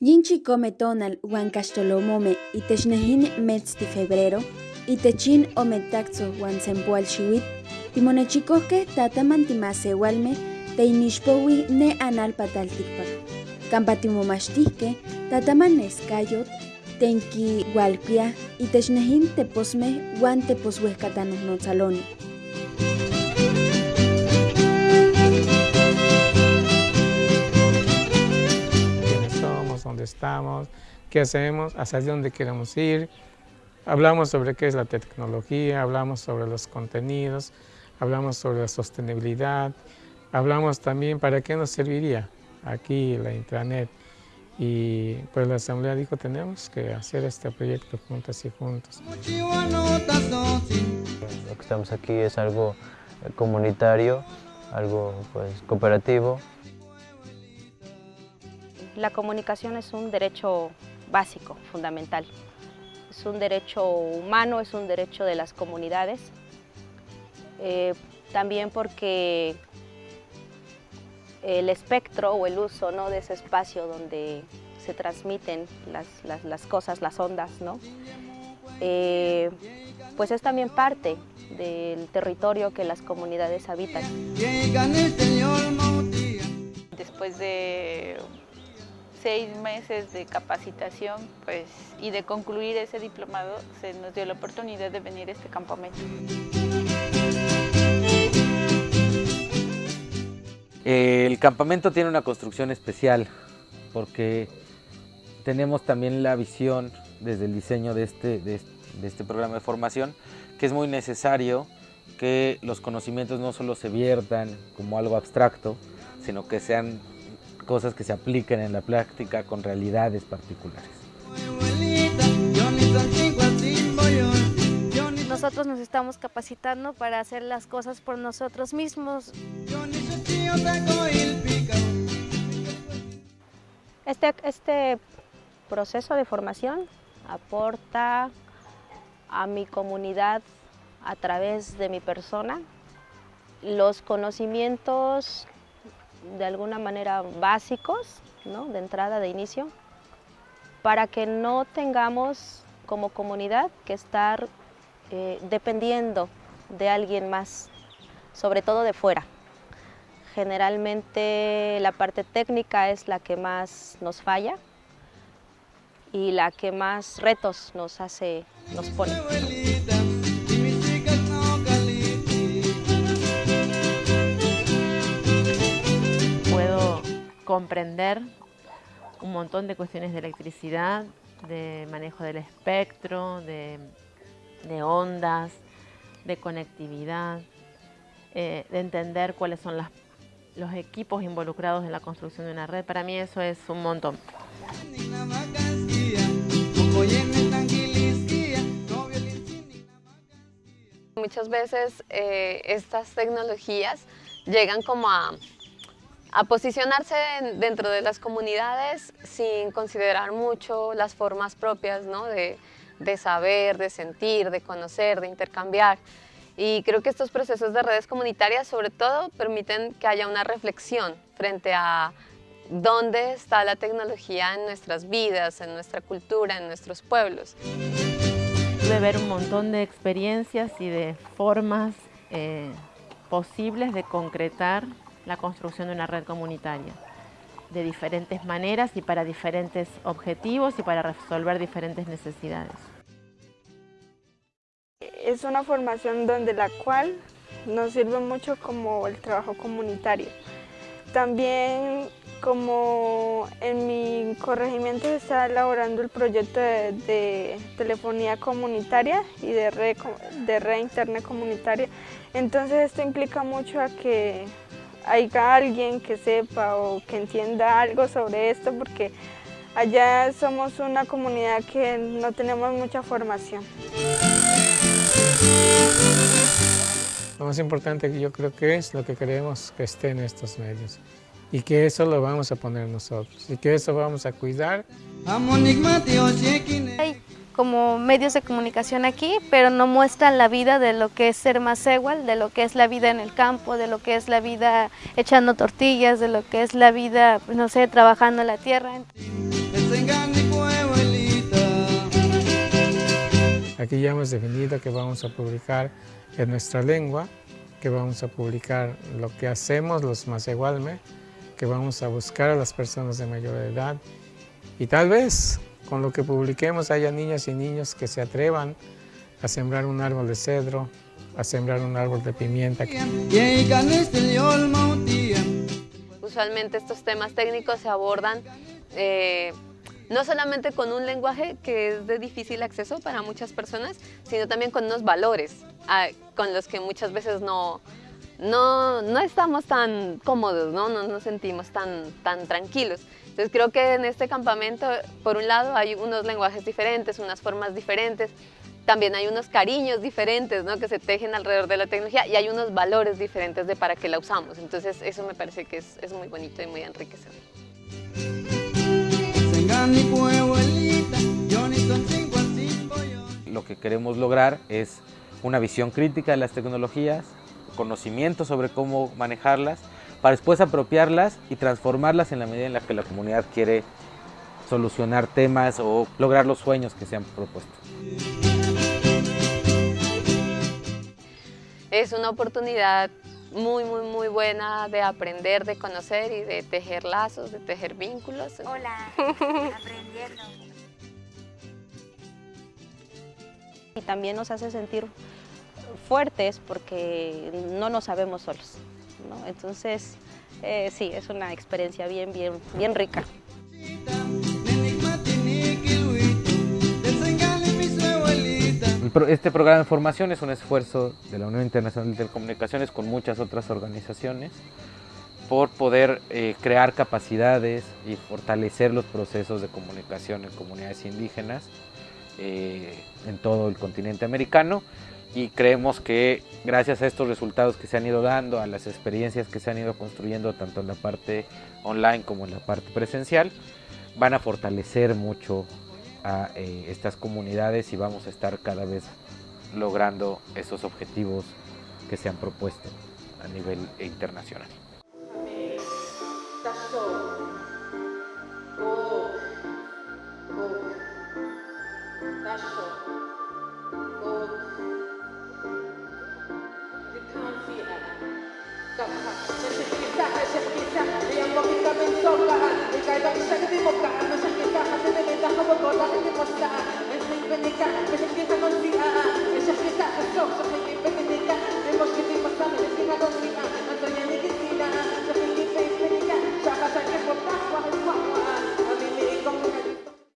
Yinchi come tonal wan caxtolomome itechnejin metzti febrero, itechin ometaxo wan sempoal xiuit, timonechikohkeh tataman timasewalmeh teinixpowi ne analpataltikpak. Kampa timomachtihkeh tataman neskayot, tenki walpiah itechnejin teposmeh wan teposwehkatanohnotzaloni. Dónde estamos, qué hacemos, hacia dónde queremos ir. Hablamos sobre qué es la tecnología, hablamos sobre los contenidos, hablamos sobre la sostenibilidad, hablamos también para qué nos serviría aquí la intranet. Y pues la Asamblea dijo, tenemos que hacer este proyecto juntas y juntos. Lo que estamos aquí es algo comunitario, algo pues cooperativo, la comunicación es un derecho básico, fundamental. Es un derecho humano, es un derecho de las comunidades. Eh, también porque el espectro o el uso ¿no? de ese espacio donde se transmiten las, cosas, las ondas, ¿no? Eh, pues es también parte del territorio que las comunidades habitan. Después de seis meses de capacitación pues, y de concluir ese diplomado se nos dio la oportunidad de venir a este campamento. El campamento tiene una construcción especial porque tenemos también la visión desde el diseño de este, de este programa de formación que es muy necesario que los conocimientos no solo se viertan como algo abstracto, sino que sean cosas que se apliquen en la práctica con realidades particulares. Nosotros nos estamos capacitando para hacer las cosas por nosotros mismos. Este, este proceso de formación aporta a mi comunidad a través de mi persona los conocimientos de alguna manera básicos, de entrada, de inicio, para que no tengamos como comunidad que estar eh, dependiendo de alguien más, sobre todo de fuera. Generalmente la parte técnica es la que más nos falla y la que más retos nos hace, nos pone. Comprender un montón de cuestiones de electricidad, de manejo del espectro, de, ondas, de conectividad, eh, de entender cuáles son los equipos involucrados en la construcción de una red. Para mí eso es un montón. Muchas veces eh, estas tecnologías llegan como a a posicionarse dentro de las comunidades sin considerar mucho las formas propias ¿no? de, saber, de sentir, de conocer, de intercambiar. Y creo que estos procesos de redes comunitarias sobre todo permiten que haya una reflexión frente a dónde está la tecnología en nuestras vidas, en nuestra cultura, en nuestros pueblos. Pude ver un montón de experiencias y de formas eh, posibles de concretar la construcción de una red comunitaria de diferentes maneras y para diferentes objetivos y para resolver diferentes necesidades. Es una formación donde la cual nos sirve mucho como el trabajo comunitario. También como en mi corregimiento se está elaborando el proyecto de, telefonía comunitaria y de red, de red interna comunitaria, entonces esto implica mucho a que haya alguien que sepa o que entienda algo sobre esto porque allá somos una comunidad que no tenemos mucha formación. Lo más importante que yo creo que es lo que queremos que esté en estos medios y que eso lo vamos a poner nosotros y que eso vamos a cuidar como medios de comunicación aquí, pero no muestran la vida de lo que es ser más igual, de lo que es la vida en el campo, de lo que es la vida echando tortillas, de lo que es la vida, no sé, trabajando la tierra. Aquí ya hemos definido que vamos a publicar en nuestra lengua, que vamos a publicar lo que hacemos los Masegualme, que vamos a buscar a las personas de mayor edad y tal vez con lo que publiquemos haya niñas y niños que se atrevan a sembrar un árbol de cedro, a sembrar un árbol de pimienta. Usualmente estos temas técnicos se abordan eh, no solamente con un lenguaje que es de difícil acceso para muchas personas, sino también con unos valores ah, con los que muchas veces no, no, no estamos tan cómodos, ¿no? no nos sentimos tan, tan tranquilos. Entonces creo que en este campamento, por un lado, hay unos lenguajes diferentes, unas formas diferentes, también hay unos cariños diferentes ¿no? que se tejen alrededor de la tecnología y hay unos valores diferentes de para qué la usamos. Entonces eso me parece que es, es muy bonito y muy enriquecedor. Lo que queremos lograr es una visión crítica de las tecnologías, conocimiento sobre cómo manejarlas, para después apropiarlas y transformarlas en la medida en la que la comunidad quiere solucionar temas o lograr los sueños que se han propuesto. Es una oportunidad muy, muy, muy buena de aprender, de conocer y de tejer lazos, de tejer vínculos. Hola, aprendiendo. Y también nos hace sentir fuertes porque no nos sabemos solos. Entonces, eh, sí, es una experiencia bien, bien, bien rica. Este programa de formación es un esfuerzo de la Unión Internacional de Telecomunicaciones con muchas otras organizaciones por poder eh, crear capacidades y fortalecer los procesos de comunicación en comunidades indígenas eh, en todo el continente americano y creemos que gracias a estos resultados que se han ido dando, a las experiencias que se han ido construyendo tanto en la parte online como en la parte presencial, van a fortalecer mucho a eh, estas comunidades y vamos a estar cada vez logrando esos objetivos que se han propuesto a nivel internacional. Yang Thank you.